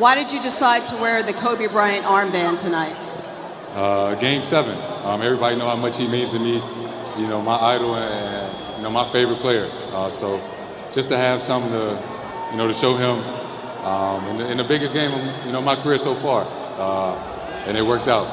Why did you decide to wear the Kobe Bryant armband tonight? Uh, game seven. Um, everybody know how much he means to me. You know, my idol and you know my favorite player. Uh, so just to have something to, you know, to show him um, in, the, in, the, biggest game of you know my career so far, uh, and it worked out.